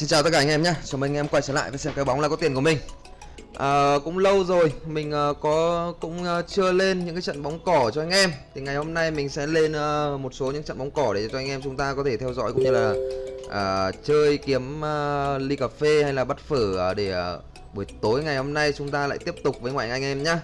Xin chào tất cả anh em nhé, chào mừng anh em quay trở lại với xem cái bóng là có tiền của mình. À, Cũng lâu rồi, mình uh, có cũng uh, chưa lên những cái trận bóng cỏ cho anh em. Thì ngày hôm nay mình sẽ lên uh, một số những trận bóng cỏ để cho anh em chúng ta có thể theo dõi cũng như là uh, chơi kiếm uh, ly cà phê hay là bắt phở uh, để uh, buổi tối ngày hôm nay chúng ta lại tiếp tục với ngoại anh em nhé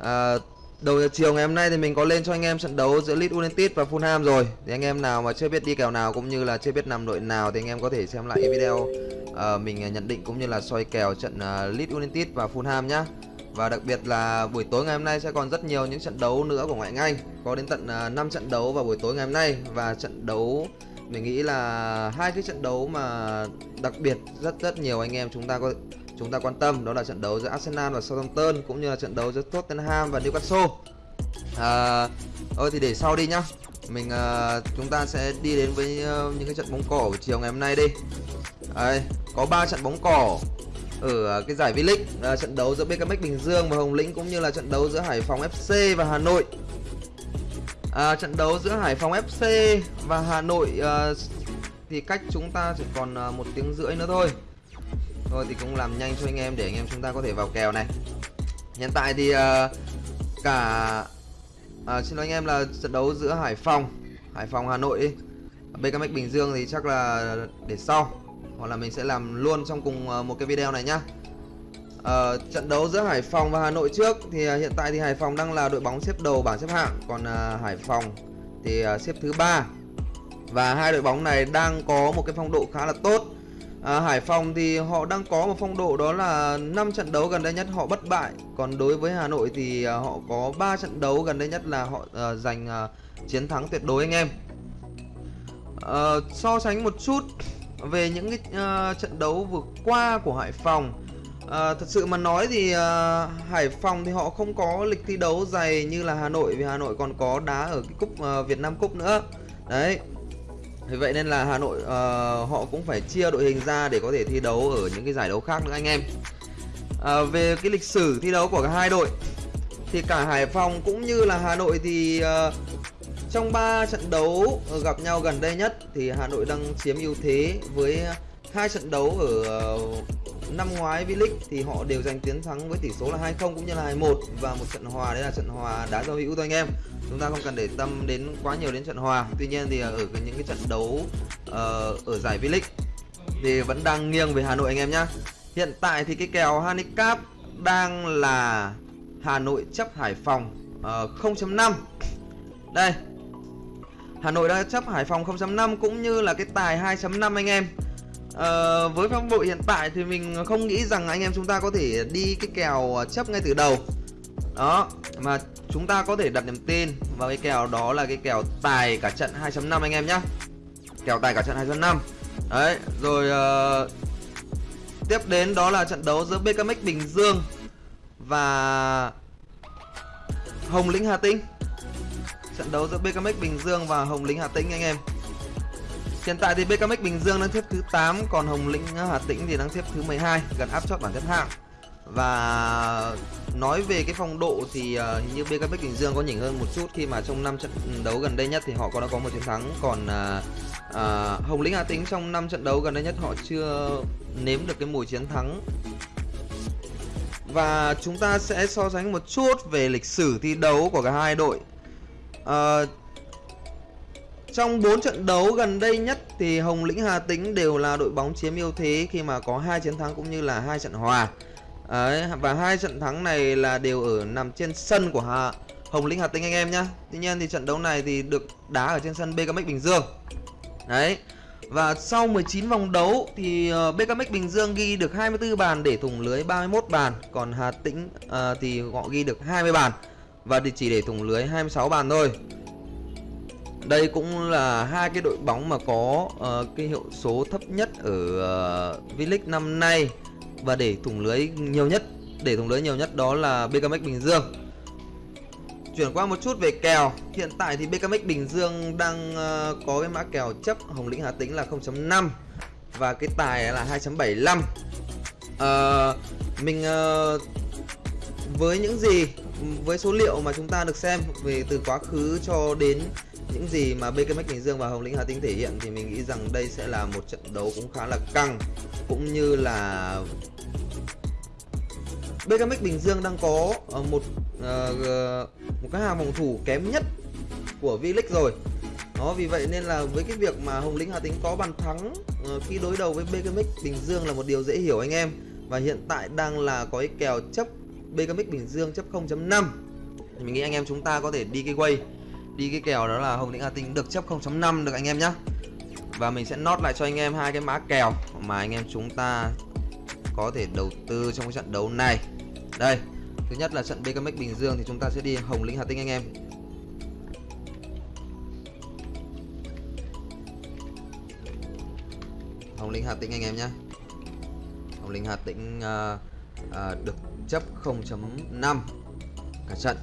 uh, Đầu giờ chiều ngày hôm nay thì mình có lên cho anh em trận đấu giữa Leeds United và Fulham rồi. Thì anh em nào mà chưa biết đi kèo nào cũng như là chưa biết nằm đội nào thì anh em có thể xem lại cái video uh, mình ờ, nhận định cũng như là soi kèo trận uh, Leeds United và Fulham nhá. Và đặc biệt là buổi tối ngày hôm nay sẽ còn rất nhiều những trận đấu nữa của ngoại hạng Anh. Có đến tận uh, 5 trận đấu vào buổi tối ngày hôm nay Và trận đấu mình nghĩ là hai cái trận đấu mà đặc biệt rất rất nhiều anh em chúng ta có chúng ta quan tâm đó là trận đấu giữa Arsenal và Southampton cũng như là trận đấu giữa Tottenham và Newcastle. À, thôi thì để sau đi nhá. Mình uh, chúng ta sẽ đi đến với uh, những cái trận bóng cỏ chiều ngày hôm nay đi. Đây, có 3 trận bóng cỏ ở cái giải V-League, uh, trận đấu giữa BKMX Bình Dương và Hồng Lĩnh cũng như là trận đấu giữa Hải Phòng FC và Hà Nội. À, trận đấu giữa Hải Phòng FC và Hà Nội uh, thì cách chúng ta chỉ còn uh, một tiếng rưỡi nữa thôi Thôi thì cũng làm nhanh cho anh em để anh em chúng ta có thể vào kèo này. Hiện tại thì uh, cả uh, Xin lỗi anh em là trận đấu giữa Hải Phòng Hải Phòng Hà Nội đi. BKMX Bình Dương thì chắc là để sau Hoặc là mình sẽ làm luôn trong cùng uh, một cái video này nhá. Uh, Trận đấu giữa Hải Phòng và Hà Nội trước Thì uh, hiện tại thì Hải Phòng đang là đội bóng xếp đầu bảng xếp hạng Còn uh, Hải Phòng thì uh, xếp thứ ba. Và hai đội bóng này đang có một cái phong độ khá là tốt à, Hải Phòng thì họ đang có một phong độ đó là 5 trận đấu gần đây nhất họ bất bại. Còn đối với Hà Nội thì à, họ có 3 trận đấu gần đây nhất là họ à, giành à, chiến thắng tuyệt đối anh em. À, so sánh một chút về những cái uh, trận đấu vừa qua của Hải Phòng. À, thật sự mà nói thì uh, Hải Phòng thì họ không có lịch thi đấu dày như là Hà Nội vì Hà Nội còn có đá ở cái cúp uh, Việt Nam Cúp nữa. Đấy, vì vậy nên là Hà Nội uh, họ cũng phải chia đội hình ra để có thể thi đấu ở những cái giải đấu khác nữa anh em. Uh, Về cái lịch sử thi đấu của cả hai đội Thì cả Hải Phòng cũng như là Hà Nội thì uh, Trong 3 trận đấu gặp nhau gần đây nhất Thì Hà Nội đang chiếm ưu thế với hai trận đấu ở uh, năm ngoái V-League thì họ đều giành chiến thắng với tỷ số là 2-0 cũng như là 2-1 và một trận hòa đấy là trận hòa đá giao hữu thôi anh em. Chúng ta không cần để tâm đến quá nhiều đến trận hòa. Tuy nhiên thì ờ, ở những cái trận đấu uh, ở giải V-League thì vẫn đang nghiêng về Hà Nội anh em nhé hiện tại thì cái kèo handicap đang là Hà Nội chấp Hải Phòng ờ, uh, 0.5 đây Hà Nội đã chấp Hải Phòng 0.5 cũng như là cái tài 2.5 anh em. Ờ, với phong độ hiện tại thì mình không nghĩ rằng anh em chúng ta có thể đi cái kèo à, chấp ngay từ đầu. Đó mà chúng ta có thể đặt niềm tin vào cái kèo đó là cái kèo tài cả trận 2.5 anh em nhá. Kèo tài cả trận 2.5 đấy rồi uh, tiếp đến đó là trận đấu giữa BKMX Bình Dương và Hồng Lĩnh Hà Tĩnh. Trận đấu giữa BKMX Bình Dương và Hồng Lĩnh Hà Tĩnh anh em. Hiện tại thì BKMX Bình Dương đang xếp thứ 8 Còn Hồng Lĩnh ờ, Hà Tĩnh thì đang xếp thứ 12 Gần áp chót bảng xếp hạng. Và nói về cái phong độ thì uh, như BKMX Bình Dương có nhỉnh hơn một chút Khi mà trong 5 trận đấu gần đây nhất thì họ có đã có một chiến thắng. Còn uh, uh, Hồng Lĩnh Hà Tĩnh trong 5 trận đấu gần đây nhất họ chưa nếm được cái mùi chiến thắng. Và chúng ta sẽ so sánh một chút về lịch sử thi đấu của cả hai đội. Uh, trong 4 trận đấu gần đây nhất thì Hồng Lĩnh Hà Tĩnh đều là đội bóng chiếm ưu thế khi mà có hai chiến thắng cũng như là hai trận hòa. Đấy, và hai trận thắng này là đều ở nằm trên sân của Hà Hồng Lĩnh Hà Tĩnh anh em nhá. Tuy nhiên thì trận đấu này thì được đá ở trên sân BKMX Bình Dương. Đấy. Và sau 19 vòng đấu thì ờ, BKMX Bình Dương ghi được 24 bàn để thủng lưới 31 bàn, còn Hà Tĩnh uh, thì họ ghi được 20 bàn và chỉ để thủng lưới 26 bàn thôi. Đây cũng là hai cái đội bóng mà có uh, cái hiệu số thấp nhất ở uh, V-League năm nay và để thủng lưới nhiều nhất, để thủng lưới nhiều nhất đó là BKMX Bình Dương. Chuyển qua một chút về kèo, hiện tại thì BKMX Bình Dương đang uh, có cái mã kèo chấp Hồng Lĩnh Hà Tĩnh là 0.5 và cái tài là 2.75. Uh, mình uh, với những gì với số liệu mà chúng ta được xem về từ quá khứ cho đến những gì mà BKMX Bình Dương và Hồng Lĩnh Hà Tĩnh thể hiện thì mình nghĩ rằng đây sẽ là một trận đấu cũng khá là căng, cũng như là BKMX Bình Dương đang có ờ, một ờ, một cái hàng phòng thủ kém nhất của V-League rồi. Đó, vì vậy nên là với cái việc mà Hồng Lĩnh Hà Tĩnh có bàn thắng ờ, khi đối đầu với BKMX Bình Dương là một điều dễ hiểu anh em. Và hiện tại đang là có cái kèo chấp BKMX Bình Dương chấp 0.5 thì mình nghĩ anh em chúng ta có thể đi cái quay đi cái kèo đó là Hồng Lĩnh Hà Tĩnh được chấp 0.5 được anh em nhé và mình sẽ nốt lại cho anh em hai cái mã kèo mà anh em chúng ta có thể đầu tư trong cái trận đấu này. Đây thứ nhất là trận BKMX Bình Dương thì chúng ta sẽ đi Hồng Lĩnh Hà Tĩnh anh em. Hồng Lĩnh Hà Tĩnh anh em nhé Hồng Lĩnh Hà Tĩnh uh, uh, được chấp 0.5 cả trận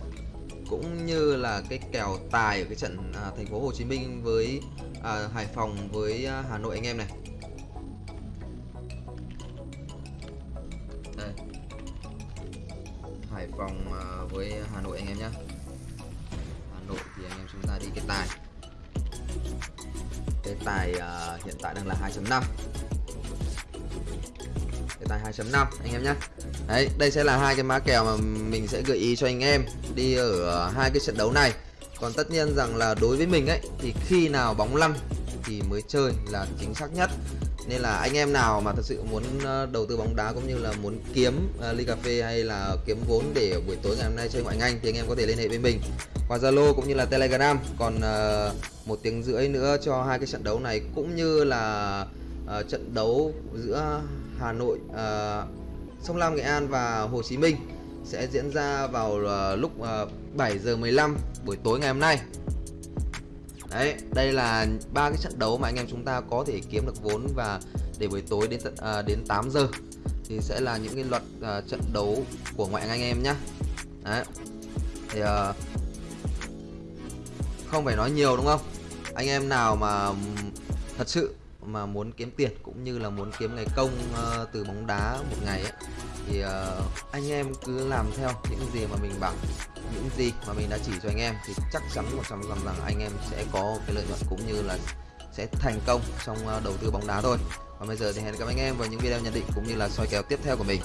cũng như là cái kèo tài ở cái trận à, thành phố Hồ Chí Minh với à, Hải Phòng với à, Hà Nội anh em này. Đây. Hải Phòng à, với Hà Nội anh em nhé Hà Nội thì anh em chúng ta đi cái tài. Cái tài à, hiện tại đang là 2.5 tài 2.5 anh em nhé Đấy, đây sẽ là hai cái mã kèo mà mình sẽ gợi ý cho anh em đi ở hai cái trận đấu này. Còn tất nhiên rằng là đối với mình ấy thì khi nào bóng lăn thì mới chơi là chính xác nhất. Nên là anh em nào mà thật sự muốn ờ, đầu tư bóng đá cũng như là muốn kiếm uh, ly cà phê hay là kiếm vốn để buổi tối ngày hôm nay chơi ngoại ngành thì anh em có thể liên hệ với mình qua Zalo cũng như là Telegram. Còn uh, một tiếng rưỡi nữa cho hai cái trận đấu này cũng như là uh, trận đấu giữa Hà Nội uh, Sông Lam Nghệ An và Hồ Chí Minh sẽ diễn ra vào uh, lúc ờ, uh, 7 giờ 15 buổi tối ngày hôm nay. Đấy, đây là ba cái trận đấu mà anh em chúng ta có thể kiếm được vốn và để buổi tối đến tận uh, đến 8 giờ thì sẽ là những cái luật uh, trận đấu của ngoại anh em nhá. Đấy. Thì uh, không phải nói nhiều đúng không? Anh em nào mà thật sự mà muốn kiếm tiền cũng như là muốn kiếm ngày công uh, từ bóng đá một ngày ấy, thì uh, anh em cứ làm theo những gì mà mình bảo những gì mà mình đã chỉ cho anh em thì chắc chắn một trăm phần rằng anh em sẽ có cái lợi nhuận cũng như là sẽ thành công trong uh, đầu tư bóng đá thôi. Và bây giờ thì hẹn gặp anh em vào những video nhận định cũng như là soi kèo tiếp theo của mình.